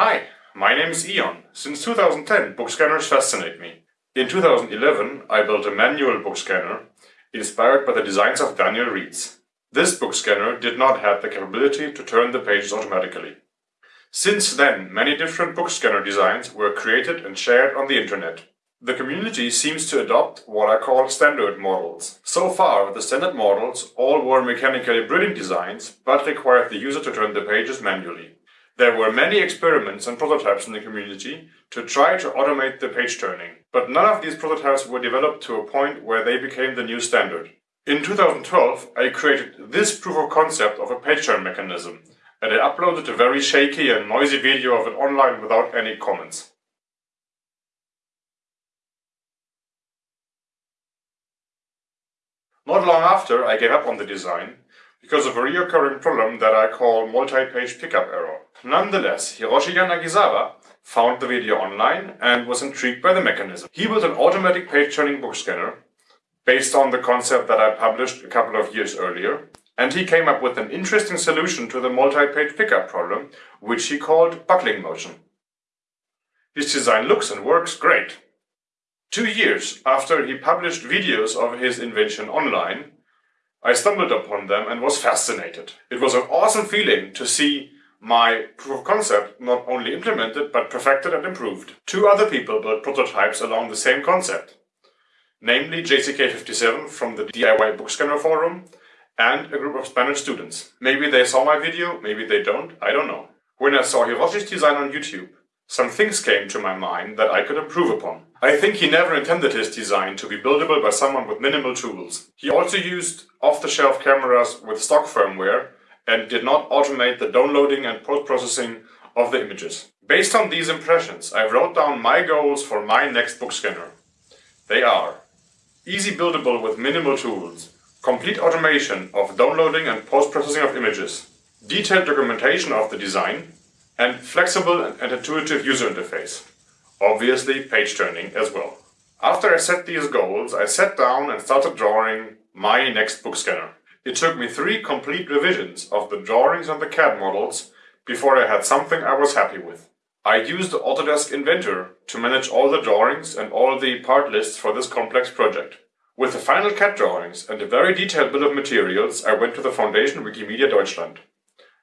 Hi, my name is Ion. Since 2010, book scanners fascinate me. In 2011, I built a manual book scanner inspired by the designs of Daniel Reetz. This book scanner did not have the capability to turn the pages automatically. Since then, many different book scanner designs were created and shared on the internet. The community seems to adopt what I call standard models. So far, the standard models all were mechanically brilliant designs, but required the user to turn the pages manually. There were many experiments and prototypes in the community to try to automate the page turning, but none of these prototypes were developed to a point where they became the new standard. In 2012, I created this proof of concept of a page turn mechanism, and I uploaded a very shaky and noisy video of it online without any comments. Not long after, I gave up on the design because of a recurring problem that I call multi-page pickup error. Nonetheless, Hiroshi Yanagisawa found the video online and was intrigued by the mechanism. He built an automatic page-turning book scanner based on the concept that I published a couple of years earlier, and he came up with an interesting solution to the multi-page pickup problem, which he called buckling motion. His design looks and works great. Two years after he published videos of his invention online, I stumbled upon them and was fascinated. It was an awesome feeling to see my proof of concept not only implemented but perfected and improved. Two other people built prototypes along the same concept, namely JCK57 from the DIY Bookscanner forum and a group of Spanish students. Maybe they saw my video, maybe they don't, I don't know. When I saw Hiroshi's design on YouTube, some things came to my mind that I could improve upon. I think he never intended his design to be buildable by someone with minimal tools. He also used off-the-shelf cameras with stock firmware and did not automate the downloading and post-processing of the images. Based on these impressions, I wrote down my goals for my next book scanner. They are easy buildable with minimal tools, complete automation of downloading and post-processing of images, detailed documentation of the design, and flexible and intuitive user interface. Obviously page turning as well. After I set these goals, I sat down and started drawing my next book scanner. It took me three complete revisions of the drawings and the CAD models before I had something I was happy with. I used the Autodesk Inventor to manage all the drawings and all the part lists for this complex project. With the final CAD drawings and a very detailed bill of materials, I went to the Foundation Wikimedia Deutschland.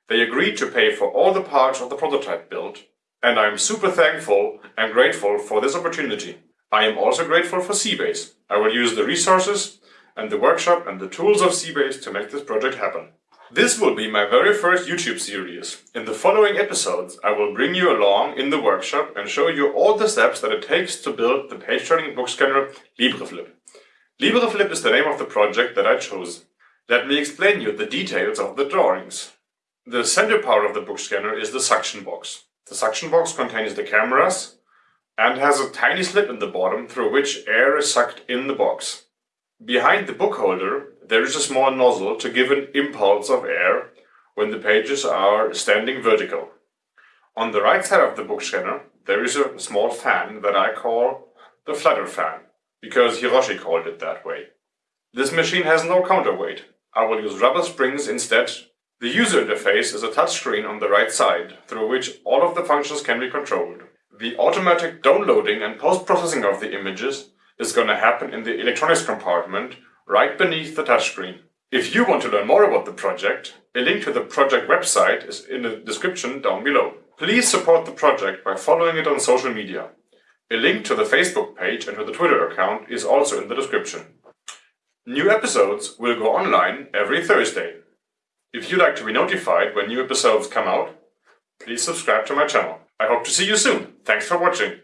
They agreed to pay for all the parts of the prototype build, and I am super thankful and grateful for this opportunity. I am also grateful for c-base. I will use the resources and the workshop and the tools of c-base to make this project happen. This will be my very first YouTube series. In the following episodes, I will bring you along in the workshop and show you all the steps that it takes to build the page-turning book scanner LibreFlip. LibreFlip is the name of the project that I chose. Let me explain you the details of the drawings. The center part of the book scanner is the suction box. The suction box contains the cameras and has a tiny slit in the bottom through which air is sucked in the box. Behind the book holder there is a small nozzle to give an impulse of air when the pages are standing vertical. On the right side of the book scanner there is a small fan that I call the flutter fan, because Hiroshi called it that way. This machine has no counterweight. I will use rubber springs instead the user interface is a touchscreen on the right side, through which all of the functions can be controlled. The automatic downloading and post-processing of the images is going to happen in the electronics compartment right beneath the touchscreen. If you want to learn more about the project, a link to the project website is in the description down below. Please support the project by following it on social media. A link to the Facebook page and to the Twitter account is also in the description. New episodes will go online every Thursday. If you'd like to be notified when new episodes come out, please subscribe to my channel. I hope to see you soon. Thanks for watching.